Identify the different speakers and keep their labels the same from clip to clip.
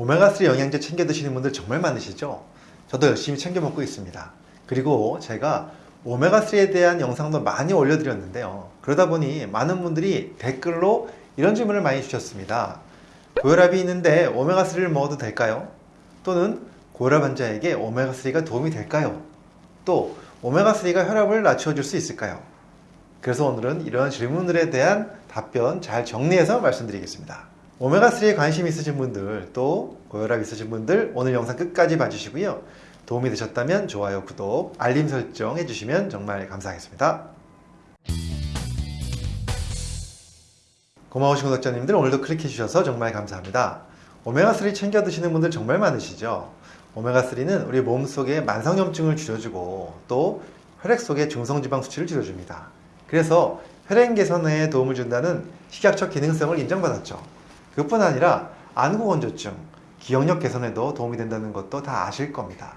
Speaker 1: 오메가3 영양제 챙겨 드시는 분들 정말 많으시죠? 저도 열심히 챙겨 먹고 있습니다. 그리고 제가 오메가3에 대한 영상도 많이 올려드렸는데요. 그러다 보니 많은 분들이 댓글로 이런 질문을 많이 주셨습니다. 고혈압이 있는데 오메가3를 먹어도 될까요? 또는 고혈압 환자에게 오메가3가 도움이 될까요? 또 오메가3가 혈압을 낮춰줄 수 있을까요? 그래서 오늘은 이런 질문들에 대한 답변 잘 정리해서 말씀드리겠습니다. 오메가3에 관심 있으신 분들 또 고혈압 있으신 분들 오늘 영상 끝까지 봐주시고요. 도움이 되셨다면 좋아요, 구독, 알림 설정 해주시면 정말 감사하겠습니다. 고마우신 구독자님들 오늘도 클릭해 주셔서 정말 감사합니다. 오메가3 챙겨 드시는 분들 정말 많으시죠? 오메가3는 우리 몸속의 만성염증을 줄여주고 또 혈액 속의 중성지방 수치를 줄여줍니다. 그래서 혈행 개선에 도움을 준다는 식약처 기능성을 인정받았죠. 그뿐 아니라 안구건조증, 기억력 개선에도 도움이 된다는 것도 다 아실 겁니다.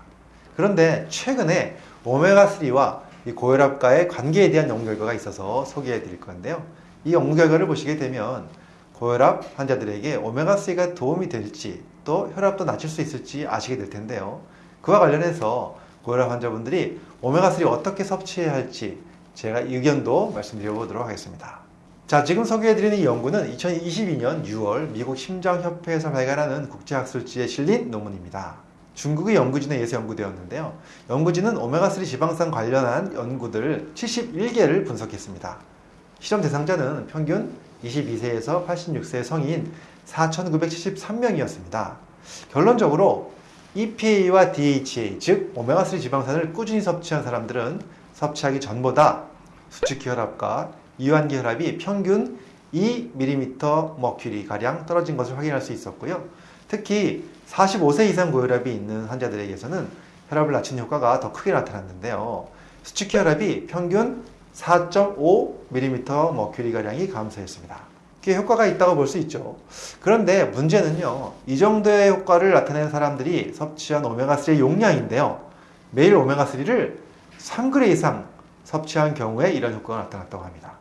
Speaker 1: 그런데 최근에 오메가3와 고혈압과의 관계에 대한 연구 결과가 있어서 소개해 드릴 건데요. 이 연구 결과를 보시게 되면 고혈압 환자들에게 오메가3가 도움이 될지 또 혈압도 낮출 수 있을지 아시게 될 텐데요. 그와 관련해서 고혈압 환자분들이 오메가3 어떻게 섭취해야 할지 제가 의견도 말씀드려 보도록 하겠습니다. 자, 지금 소개해드리는 이 연구는 2022년 6월 미국 심장협회에서 발간하는 국제학술지에 실린 논문입니다. 중국의 연구진에 의해서 연구되었는데요. 연구진은 오메가3 지방산 관련한 연구들 71개를 분석했습니다. 실험 대상자는 평균 22세에서 86세 성인 4,973명이었습니다. 결론적으로 EPA와 DHA, 즉 오메가3 지방산을 꾸준히 섭취한 사람들은 섭취하기 전보다 수축 기 혈압과 이완 기 혈압이 평균 2mm 머큐리 가량 떨어진 것을 확인할 수 있었고요. 특히 45세 이상 고혈압이 있는 환자들에게서는 혈압을 낮추는 효과가 더 크게 나타났는데요. 수축 기 혈압이 평균 4.5mm 머큐리 가량이 감소했습니다. 꽤 효과가 있다고 볼 수 있죠. 그런데 문제는요. 이 정도의 효과를 나타낸 사람들이 섭취한 오메가3의 용량인데요. 매일 오메가3를 3g 이상 섭취한 경우에 이런 효과가 나타났다고 합니다.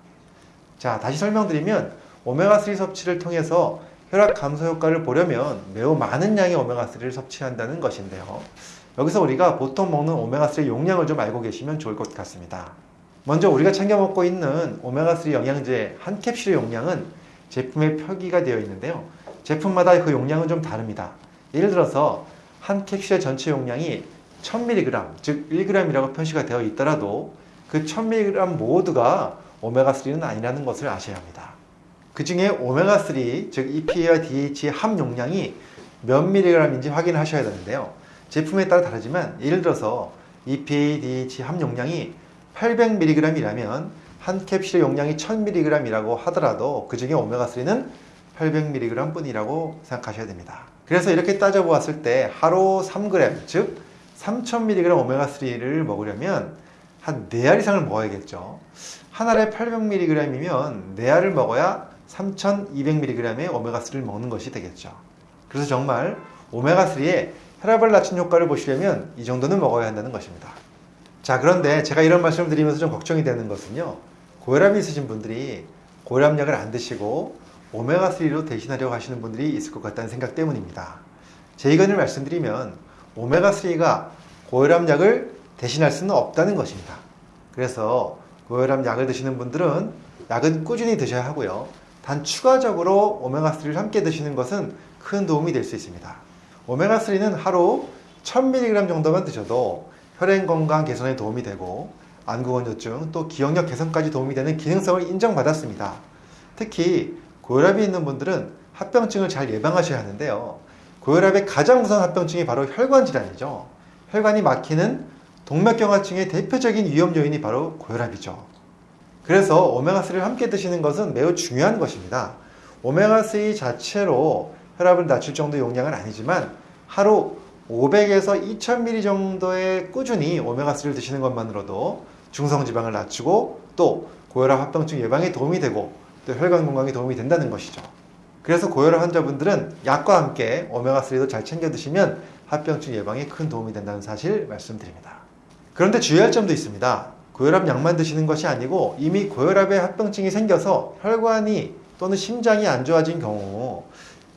Speaker 1: 자, 다시 설명드리면 오메가3 섭취를 통해서 혈압 감소 효과를 보려면 매우 많은 양의 오메가3를 섭취한다는 것인데요. 여기서 우리가 보통 먹는 오메가3 용량을 좀 알고 계시면 좋을 것 같습니다. 먼저 우리가 챙겨 먹고 있는 오메가3 영양제 한 캡슐의 용량은 제품에 표기가 되어 있는데요. 제품마다 그 용량은 좀 다릅니다. 예를 들어서 한 캡슐의 전체 용량이 1000mg, 즉 1g이라고 표시가 되어 있더라도 그 1000mg 모두가 오메가3는 아니라는 것을 아셔야 합니다. 그 중에 오메가3, 즉 EPA와 DH의 함 용량이 몇 mg인지 확인하셔야 되는데요. 제품에 따라 다르지만 예를 들어서 EPA, DH 함 용량이 800mg이라면 한 캡슐의 용량이 1000mg이라고 하더라도 그 중에 오메가3는 800mg 뿐이라고 생각하셔야 됩니다. 그래서 이렇게 따져보았을 때 하루 3g, 즉 3000mg 오메가3를 먹으려면 한 4알 이상을 먹어야겠죠. 한 알에 800mg이면 4알을 먹어야 3200mg의 오메가3를 먹는 것이 되겠죠. 그래서 정말 오메가3의 혈압을 낮춘 효과를 보시려면 이 정도는 먹어야 한다는 것입니다. 자, 그런데 제가 이런 말씀을 드리면서 좀 걱정이 되는 것은요. 고혈압이 있으신 분들이 고혈압약을 안 드시고 오메가3로 대신하려고 하시는 분들이 있을 것 같다는 생각 때문입니다. 제 의견을 말씀드리면 오메가3가 고혈압약을 대신할 수는 없다는 것입니다. 그래서 고혈압 약을 드시는 분들은 약은 꾸준히 드셔야 하고요. 단 추가적으로 오메가3를 함께 드시는 것은 큰 도움이 될 수 있습니다. 오메가3는 하루 1000mg 정도만 드셔도 혈행 건강 개선에 도움이 되고 안구건조증 또 기억력 개선까지 도움이 되는 기능성을 인정받았습니다. 특히 고혈압이 있는 분들은 합병증을 잘 예방하셔야 하는데요. 고혈압의 가장 무서운 합병증이 바로 혈관 질환이죠. 혈관이 막히는 동맥경화증의 대표적인 위험 요인이 바로 고혈압이죠. 그래서 오메가3를 함께 드시는 것은 매우 중요한 것입니다. 오메가3 자체로 혈압을 낮출 정도 용량은 아니지만 하루 500에서 2000ml 정도의 꾸준히 오메가3를 드시는 것만으로도 중성지방을 낮추고 또 고혈압 합병증 예방에 도움이 되고 또 혈관 건강에 도움이 된다는 것이죠. 그래서 고혈압 환자분들은 약과 함께 오메가3도 잘 챙겨 드시면 합병증 예방에 큰 도움이 된다는 사실 말씀드립니다. 그런데 주의할 점도 있습니다. 고혈압 약만 드시는 것이 아니고 이미 고혈압에 합병증이 생겨서 혈관이 또는 심장이 안 좋아진 경우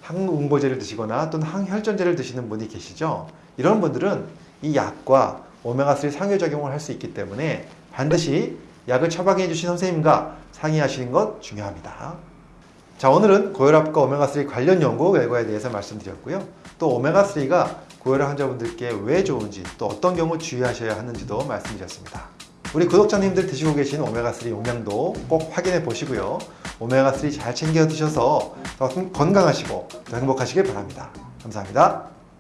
Speaker 1: 항응보제를 드시거나 또는 항혈전제를 드시는 분이 계시죠. 이런 분들은 이 약과 오메가3 상호작용을 할 수 있기 때문에 반드시 약을 처방해 주신 선생님과 상의하시는 것 중요합니다. 자, 오늘은 고혈압과 오메가3 관련 연구 결과에 대해서 말씀드렸고요. 또 오메가3가 고혈압 환자분들께 왜 좋은지 또 어떤 경우 주의하셔야 하는지도 말씀드렸습니다. 우리 구독자님들 드시고 계신 오메가3 용량도 꼭 확인해 보시고요. 오메가3 잘 챙겨 드셔서 더 건강하시고 더 행복하시길 바랍니다. 감사합니다.